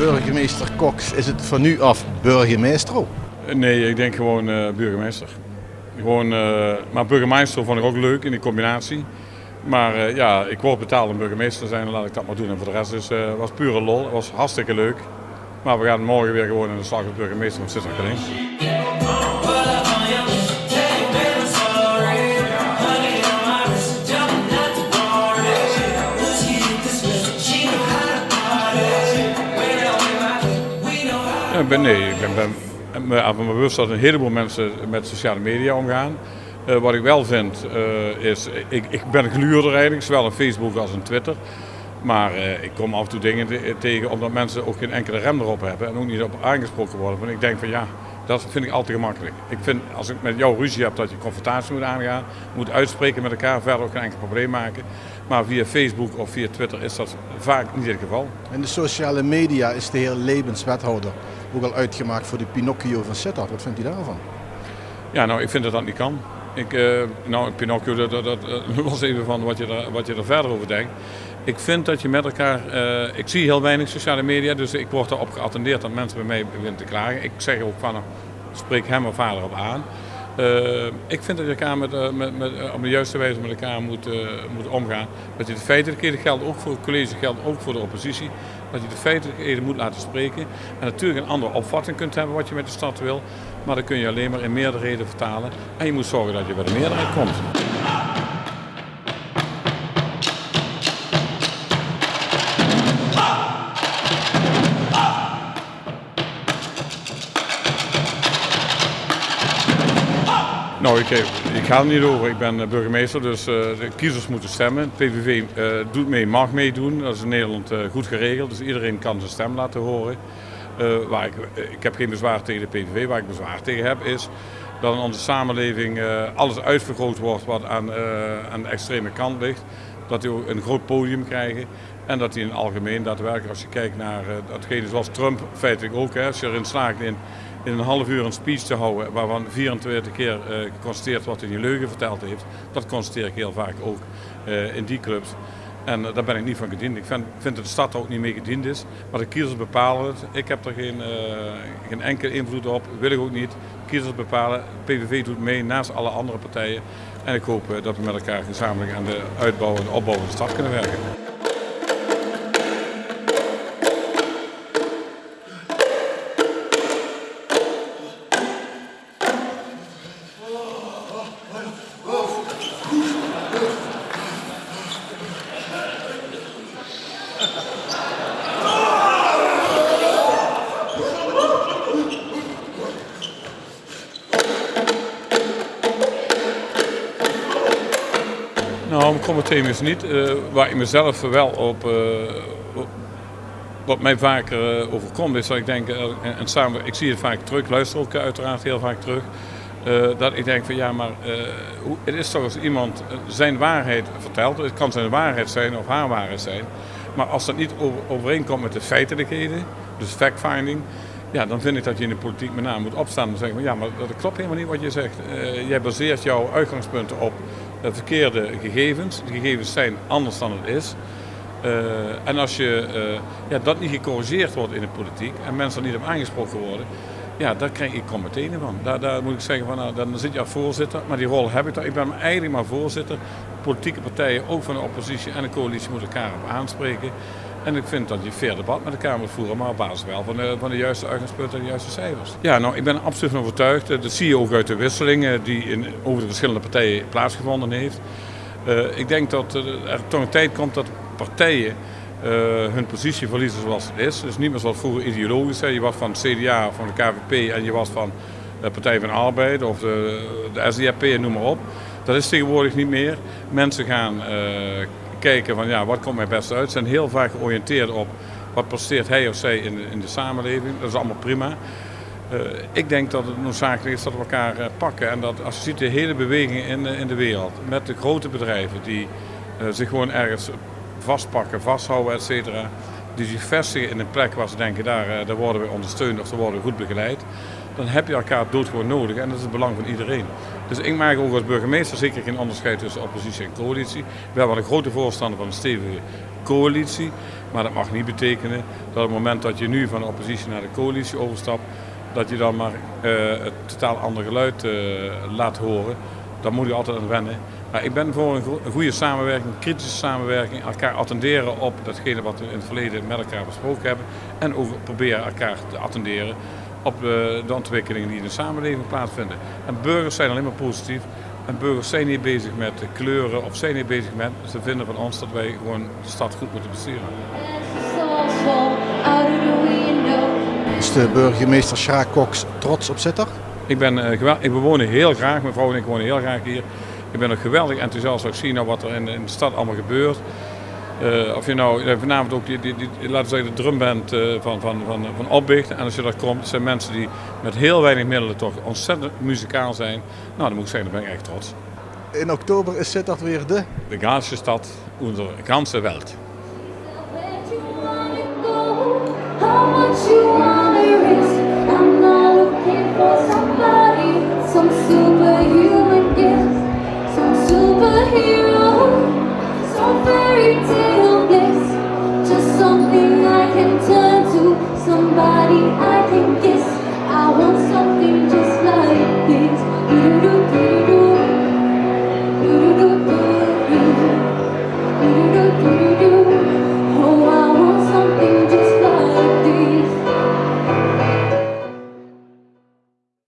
burgemeester Cox, is het van nu af burgemeester? Nee, ik denk gewoon uh, burgemeester. Gewoon, uh, maar burgemeester vond ik ook leuk in die combinatie. Maar uh, ja, ik word betaald om burgemeester te zijn, laat ik dat maar doen. En voor de rest is, was pure lol, het was hartstikke leuk. Maar we gaan morgen weer gewoon in de slag als burgemeester van Ik ben, nee, ik ben, ben me bewust dat een heleboel mensen met sociale media omgaan. Uh, wat ik wel vind uh, is, ik, ik ben een gluurder eigenlijk, zowel op Facebook als op Twitter. Maar uh, ik kom af en toe dingen tegen omdat mensen ook geen enkele rem erop hebben en ook niet op aangesproken worden. Ik denk van ja, dat vind ik altijd gemakkelijk. Ik vind als ik met jou ruzie heb dat je confrontatie moet aangaan, moet uitspreken met elkaar, verder ook geen enkel probleem maken. Maar via Facebook of via Twitter is dat vaak niet het geval. In de sociale media is de heer Lebens wethouder ook al uitgemaakt voor de Pinocchio van Sittard. Wat vindt u daarvan? Ja, nou, ik vind dat dat niet kan. Ik, uh, nou, Pinocchio, dat, dat, dat los even van wat je, er, wat je er verder over denkt. Ik vind dat je met elkaar. Uh, ik zie heel weinig sociale media, dus ik word erop geattendeerd dat mensen bij mij beginnen te klagen. Ik zeg ook van, spreek hem of vader op aan. Ik vind dat je elkaar met, met, met, op de juiste wijze met elkaar moet, moet omgaan. Dat je de feitelijkheden geldt ook voor het college, geldt ook voor de oppositie. Dat je de feitelijkheden moet laten spreken. En natuurlijk een andere opvatting kunt hebben wat je met de stad wil. Maar dan kun je alleen maar in meerderheden vertalen. En je moet zorgen dat je bij de meerderheid komt. Nou, ik, ik, ga er niet over. Ik ben burgemeester, dus uh, de kiezers moeten stemmen. PVV doet mee, mag meedoen. Dat is in Nederland goed geregeld, dus iedereen kan zijn stem laten horen. waar ik, ik heb geen bezwaar tegen de PVV. Waar ik bezwaar tegen heb is dat in onze samenleving alles uitvergroot wordt wat aan, aan de extreme kant ligt. Dat die ook een groot podium krijgen. En dat die in het algemeen daadwerkelijk, als je kijkt naar datgene zoals Trump feitelijk ook, hè, als je erin slaagt in in een half uur een speech te houden waarvan 24 keer uh, geconstateerd wordt dat hij leugen verteld heeft. Dat constateer ik heel vaak ook uh, in die clubs. En uh, daar ben ik niet van gediend. Ik vind, vind, dat de stad er ook niet mee gediend is. Maar de kiezers bepalen het. Ik heb er geen, geen enkele invloed op. Wil ik ook niet. Kiezers bepalen. PVV doet mee naast alle andere partijen. En ik hoop dat we met elkaar gezamenlijk aan de uitbouw en opbouw van de stad kunnen werken. Is niet. Uh, waar ik mezelf wel op, uh, wat mij vaker uh, overkomt, is dat ik denk, en, en, samen, ik zie het vaak terug, luister ook uiteraard heel vaak terug, dat ik denk van ja, maar het is toch als iemand zijn waarheid vertelt, het kan zijn waarheid zijn of haar waarheid zijn, maar als dat niet over, overeenkomt met de feitelijkheden, dus fact-finding, ja, dan vind ik dat je in de politiek met name moet opstaan en zeggen: ja, maar dat klopt helemaal niet wat je zegt. Jij baseert jouw uitgangspunten op verkeerde gegevens. De gegevens zijn anders dan het is. Uh, en als je, ja, dat niet gecorrigeerd wordt in de politiek en mensen er niet op aangesproken worden, ja, daar krijg ik commentaar van. Daar, daar, moet ik zeggen, van, nou, dan zit je als voorzitter, maar die rol heb ik daar. Ik ben eigenlijk maar voorzitter. Politieke partijen, ook van de oppositie en de coalitie, moeten elkaar op aanspreken. En ik vind dat je fair debat met elkaar moet voeren, maar op basis wel van de, van de juiste uitgangspunten en de juiste cijfers. Ja, nou, ik ben absoluut van overtuigd. Dat zie je ook uit de wisselingen die in, over de verschillende partijen plaatsgevonden heeft. Uh, ik denk dat er toch een tijd komt dat partijen hun positie verliezen zoals het is. Dus niet meer zoals vroeger ideologisch. Hè. Je was van het CDA van de KVP en je was van de Partij van de Arbeid of de, de SDAP en noem maar op. Dat is tegenwoordig niet meer. Mensen gaan kijken van ja, wat komt mij best uit. Ze zijn heel vaak georiënteerd op wat presteert hij of zij in in de samenleving. Dat is allemaal prima. Uh, ik denk dat het noodzakelijk is dat we elkaar uh, pakken. En dat als je ziet de hele beweging in, in de wereld, met de grote bedrijven die zich gewoon ergens vastpakken, vasthouden, et cetera. Die zich vestigen in een plek waar ze denken, daar, daar worden we ondersteund of daar worden goed begeleid dan heb je elkaar doodgewoon nodig en dat is het belang van iedereen. Dus ik maak ook als burgemeester zeker geen onderscheid tussen oppositie en coalitie. Ik ben wel een grote voorstander van een stevige coalitie. Maar dat mag niet betekenen dat op het moment dat je nu van de oppositie naar de coalitie overstapt, dat je dan maar uh, het totaal ander geluid uh, laat horen. Daar moet je altijd aan wennen. Maar ik ben voor een, een goede samenwerking, kritische samenwerking, elkaar attenderen op datgene wat we in het verleden met elkaar besproken hebben. En ook proberen elkaar te attenderen op de, de ontwikkelingen die in de samenleving plaatsvinden. En burgers zijn alleen maar positief. En burgers zijn niet bezig met kleuren of zijn niet bezig met ze vinden van ons dat wij gewoon de stad goed moeten besturen. Is de burgemeester Sjaak Cox trots op Sittard? Ik, ben, uh, ik bewoon heel graag, mijn vrouw en ik wonen heel graag hier. Ik ben ook geweldig enthousiast als ik zie nou wat er in, in de stad allemaal gebeurt. Eh, of je nou eh, vanavond ook die, die, die laten zeggen, de drumband eh, van, van, van, van opbicht. En als je dat komt, zijn mensen die met heel weinig middelen toch ontzettend muzikaal zijn. Nou, dan moet ik zeggen, daar ben ik echt trots. In oktober is dat weer de? De ganse stad onze de ganse wereld. fairy tale bliss Just something I can turn to Somebody I can